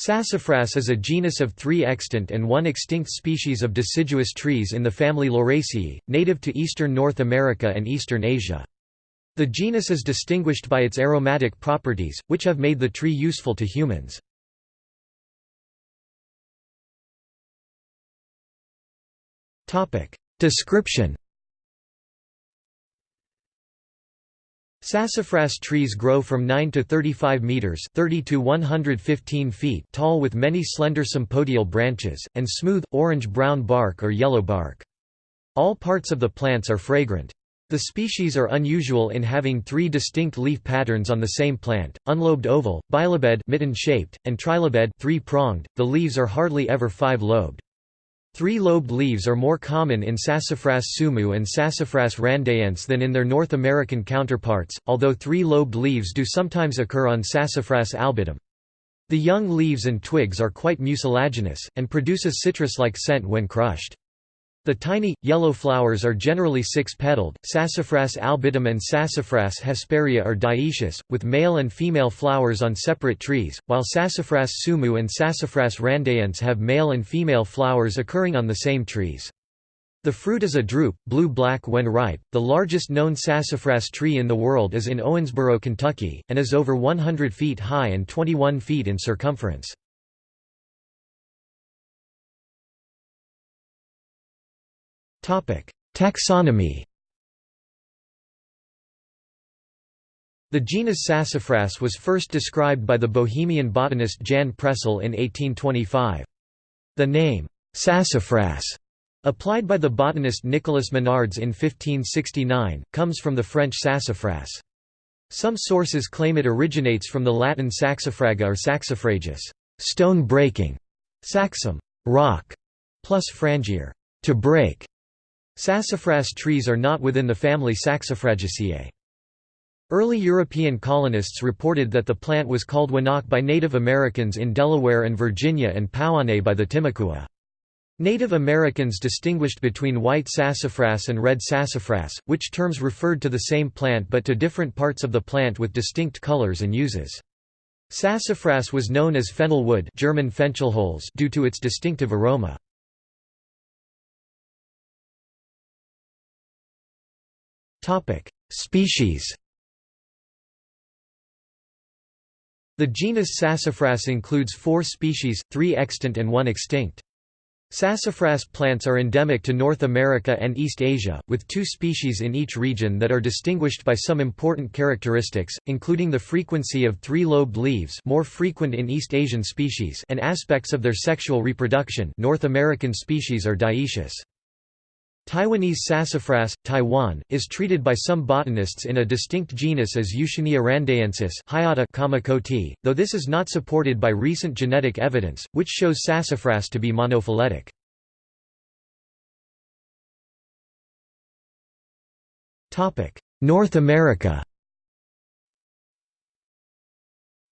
Sassafras is a genus of three extant and one extinct species of deciduous trees in the family Lauraceae, native to eastern North America and eastern Asia. The genus is distinguished by its aromatic properties, which have made the tree useful to humans. Description Sassafras trees grow from 9 to 35 meters (30 to 115 feet) tall with many slender sympodial branches and smooth orange-brown bark or yellow bark. All parts of the plants are fragrant. The species are unusual in having three distinct leaf patterns on the same plant: unlobed oval, bilobed mitten-shaped, and trilobed three-pronged. The leaves are hardly ever five-lobed. Three-lobed leaves are more common in Sassafras tzumu and Sassafras randaiense than in their North American counterparts, although three-lobed leaves do sometimes occur on Sassafras albidum. The young leaves and twigs are quite mucilaginous, and produce a citrus-like scent when crushed. The tiny, yellow flowers are generally six-petaled. Sassafras albidum and Sassafras hesperia are dioecious, with male and female flowers on separate trees, while Sassafras tzumu and Sassafras randaiense have male and female flowers occurring on the same trees. The fruit is a drupe, blue-black when ripe. The largest known sassafras tree in the world is in Owensboro, Kentucky, and is over 100 feet high and 21 feet in circumference. Taxonomy The genus Sassafras was first described by the Bohemian botanist Jan Presl in 1825. The name, sassafras, applied by the botanist Nicolas Monardes in 1569, comes from the French sassafras. Some sources claim it originates from the Latin saxifraga or saxifragus, stone breaking, saxum, rock, plus frangere, to break. Sassafras trees are not within the family Saxifragaceae. Early European colonists reported that the plant was called winauk by Native Americans in Delaware and Virginia and pauame by the Timucua. Native Americans distinguished between white sassafras and red sassafras, which terms referred to the same plant but to different parts of the plant with distinct colors and uses. Sassafras was known as fennel wood German due to its distinctive aroma. Species The genus Sassafras includes four species, three extant and one extinct. Sassafras plants are endemic to North America and East Asia, with two species in each region that are distinguished by some important characteristics, including the frequency of three-lobed leaves more frequent in East Asian species and aspects of their sexual reproduction North American species are dioecious. Taiwanese sassafras, Taiwan, is treated by some botanists in a distinct genus as Yushunia randaiensis Hayata though this is not supported by recent genetic evidence, which shows sassafras to be monophyletic. North America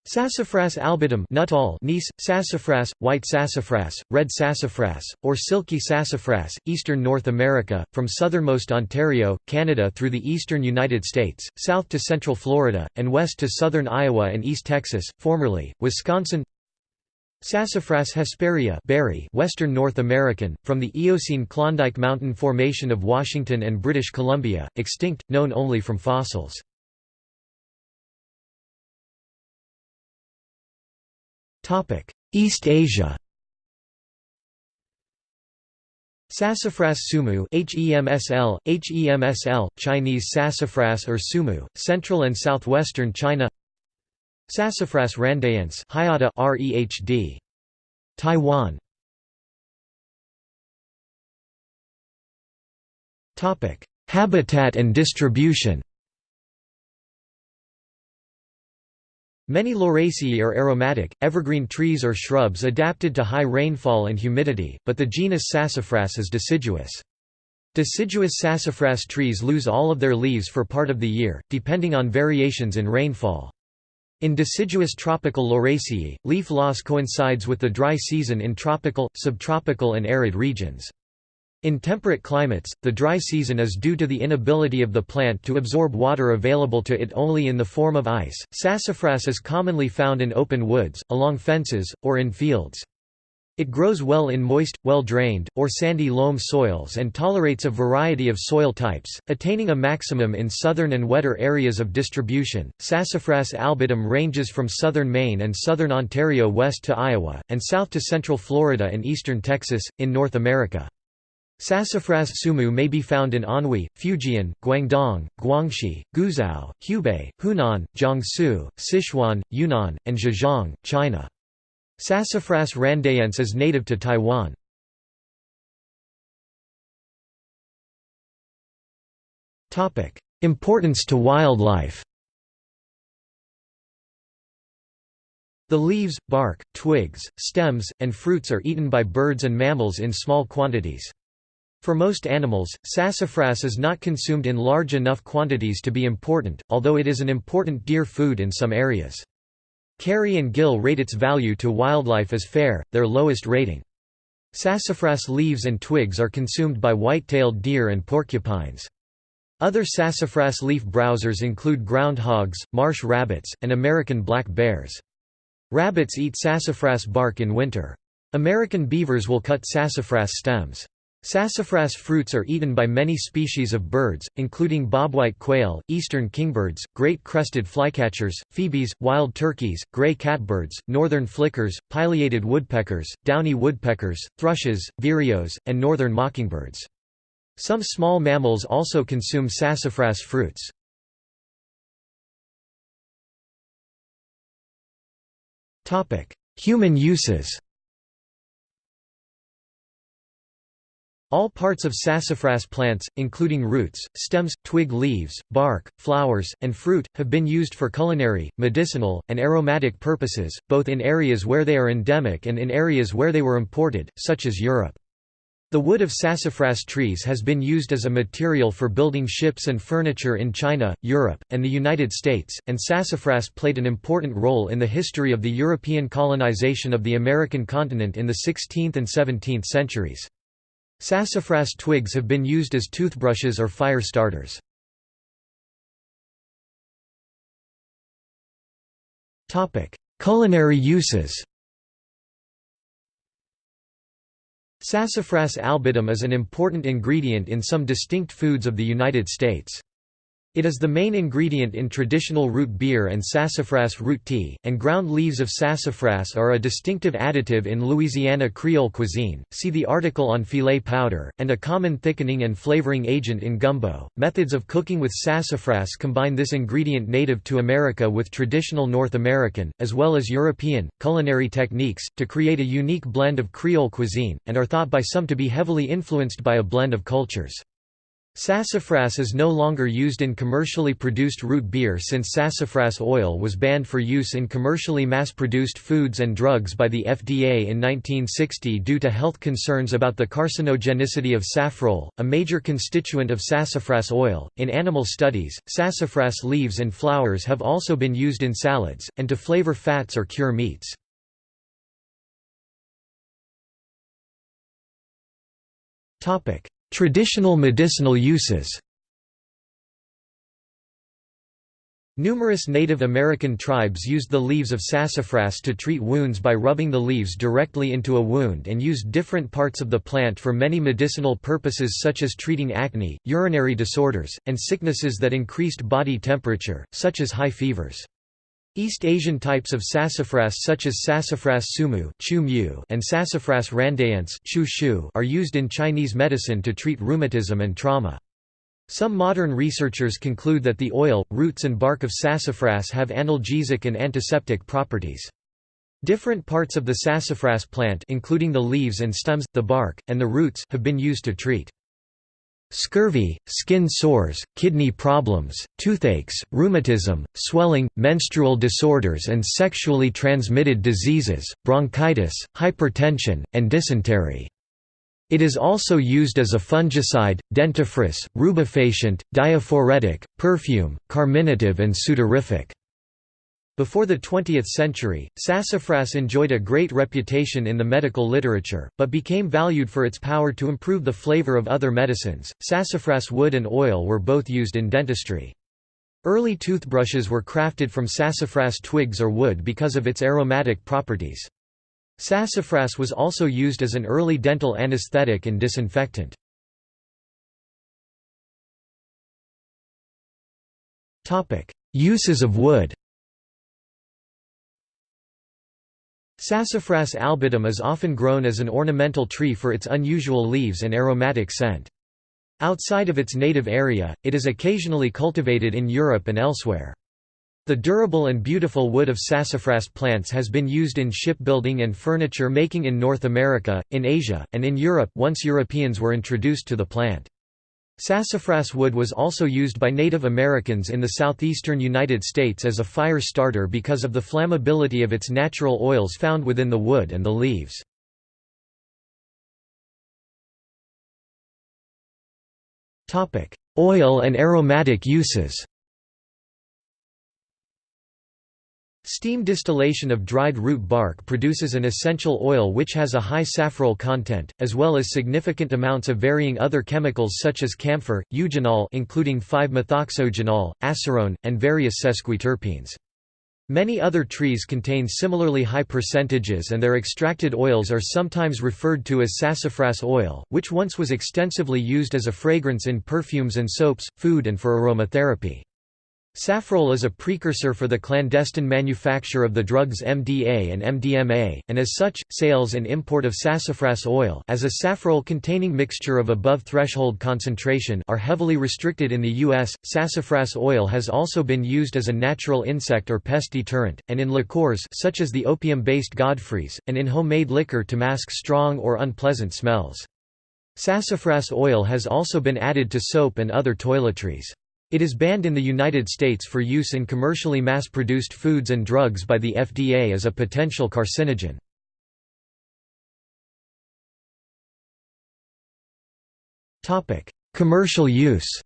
Sassafras albidum Nuttall Nees, sassafras, white sassafras, red sassafras, or silky sassafras, eastern North America, from southernmost Ontario, Canada through the eastern United States, south to central Florida, and west to southern Iowa and east Texas, formerly, Wisconsin Sassafras hesperia berry Western North American, from the Eocene Klondike Mountain Formation of Washington and British Columbia, extinct, known only from fossils. East Asia Sassafras tzumu HEMSL, HEMSL, Chinese sassafras or tzumu, central and southwestern China Sassafras randaiense Hayata REHD. Taiwan Habitat and distribution Many Lauraceae are aromatic, evergreen trees or shrubs adapted to high rainfall and humidity, but the genus Sassafras is deciduous. Deciduous sassafras trees lose all of their leaves for part of the year, depending on variations in rainfall. In deciduous tropical Lauraceae, leaf loss coincides with the dry season in tropical, subtropical and arid regions. In temperate climates, the dry season is due to the inability of the plant to absorb water available to it only in the form of ice. Sassafras is commonly found in open woods, along fences, or in fields. It grows well in moist, well-drained, or sandy loam soils and tolerates a variety of soil types, attaining a maximum in southern and wetter areas of distribution. Sassafras albidum ranges from southern Maine and southern Ontario west to Iowa, and south to central Florida and eastern Texas, in North America. Sassafras tzumu may be found in Anhui, Fujian, Guangdong, Guangxi, Guizhou, Hubei, Hunan, Jiangsu, Sichuan, Yunnan, and Zhejiang, China. Sassafras randaiense is native to Taiwan. Importance to wildlife The leaves, bark, twigs, stems, and fruits are eaten by birds and mammals in small quantities. For most animals, sassafras is not consumed in large enough quantities to be important, although it is an important deer food in some areas. Carey and Gill rate its value to wildlife as fair, their lowest rating. Sassafras leaves and twigs are consumed by white-tailed deer and porcupines. Other sassafras leaf browsers include groundhogs, marsh rabbits, and American black bears. Rabbits eat sassafras bark in winter. American beavers will cut sassafras stems. Sassafras fruits are eaten by many species of birds, including bobwhite quail, eastern kingbirds, great crested flycatchers, phoebes, wild turkeys, gray catbirds, northern flickers, pileated woodpeckers, downy woodpeckers, thrushes, vireos, and northern mockingbirds. Some small mammals also consume sassafras fruits. Human uses All parts of sassafras plants, including roots, stems, twig leaves, bark, flowers, and fruit, have been used for culinary, medicinal, and aromatic purposes, both in areas where they are endemic and in areas where they were imported, such as Europe. The wood of sassafras trees has been used as a material for building ships and furniture in China, Europe, and the United States, and sassafras played an important role in the history of the European colonization of the American continent in the 16th and 17th centuries. Sassafras twigs have been used as toothbrushes or fire starters. Culinary uses Sassafras albidum is an important ingredient in some distinct foods of the United States. It is the main ingredient in traditional root beer and sassafras root tea, and ground leaves of sassafras are a distinctive additive in Louisiana Creole cuisine. See the article on filet powder, and a common thickening and flavoring agent in gumbo. Methods of cooking with sassafras combine this ingredient native to America with traditional North American, as well as European, culinary techniques, to create a unique blend of Creole cuisine, and are thought by some to be heavily influenced by a blend of cultures. Sassafras is no longer used in commercially produced root beer since sassafras oil was banned for use in commercially mass-produced foods and drugs by the FDA in 1960 due to health concerns about the carcinogenicity of safrole, a major constituent of sassafras oil. In animal studies, sassafras leaves and flowers have also been used in salads, and to flavor fats or cure meats. Topic: Traditional medicinal uses Numerous Native American tribes used the leaves of sassafras to treat wounds by rubbing the leaves directly into a wound and used different parts of the plant for many medicinal purposes such as treating acne, urinary disorders, and sicknesses that increased body temperature, such as high fevers. East Asian types of sassafras such as sassafras tzumu and sassafras randaiense are used in Chinese medicine to treat rheumatism and trauma. Some modern researchers conclude that the oil, roots and bark of sassafras have analgesic and antiseptic properties. Different parts of the sassafras plant including the leaves and stems, the bark, and the roots have been used to treat Scurvy, skin sores, kidney problems, toothaches, rheumatism, swelling, menstrual disorders and sexually transmitted diseases, bronchitis, hypertension, and dysentery. It is also used as a fungicide, dentifrice, rubefacient, diaphoretic, perfume, carminative and sudorific. Before the 20th century, sassafras enjoyed a great reputation in the medical literature, but became valued for its power to improve the flavor of other medicines. Sassafras wood and oil were both used in dentistry. Early toothbrushes were crafted from sassafras twigs or wood because of its aromatic properties. Sassafras was also used as an early dental anesthetic and disinfectant. Uses of wood Sassafras albidum is often grown as an ornamental tree for its unusual leaves and aromatic scent. Outside of its native area, it is occasionally cultivated in Europe and elsewhere. The durable and beautiful wood of sassafras plants has been used in shipbuilding and furniture making in North America, in Asia, and in Europe once Europeans were introduced to the plant. Sassafras wood was also used by Native Americans in the southeastern United States as a fire starter because of the flammability of its natural oils found within the wood and the leaves. Oil and aromatic uses Steam distillation of dried root bark produces an essential oil which has a high safrole content, as well as significant amounts of varying other chemicals such as camphor, eugenol including 5-methoxyeugenol, asarone, and various sesquiterpenes. Many other trees contain similarly high percentages and their extracted oils are sometimes referred to as sassafras oil, which once was extensively used as a fragrance in perfumes and soaps, food and for aromatherapy. Safrole is a precursor for the clandestine manufacture of the drugs MDA and MDMA, and as such, sales and import of sassafras oil as a safrole-containing mixture of above threshold concentration are heavily restricted in the U.S. Sassafras oil has also been used as a natural insect or pest deterrent, and in liqueurs such as the opium-based Godfrey's, and in homemade liquor to mask strong or unpleasant smells. Sassafras oil has also been added to soap and other toiletries. It is banned in the United States for use in commercially mass-produced foods and drugs by the FDA as a potential carcinogen. Commercial use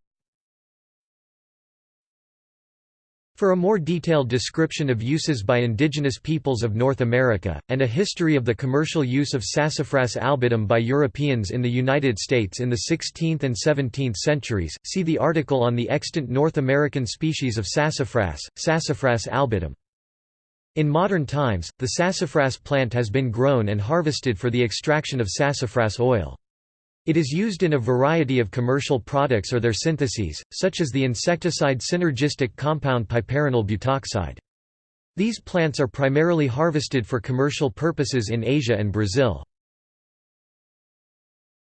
For a more detailed description of uses by indigenous peoples of North America, and a history of the commercial use of Sassafras albidum by Europeans in the United States in the 16th and 17th centuries, see the article on the extant North American species of sassafras, Sassafras albidum. In modern times, the sassafras plant has been grown and harvested for the extraction of sassafras oil. It is used in a variety of commercial products or their syntheses, such as the insecticide synergistic compound piperonyl butoxide. These plants are primarily harvested for commercial purposes in Asia and Brazil.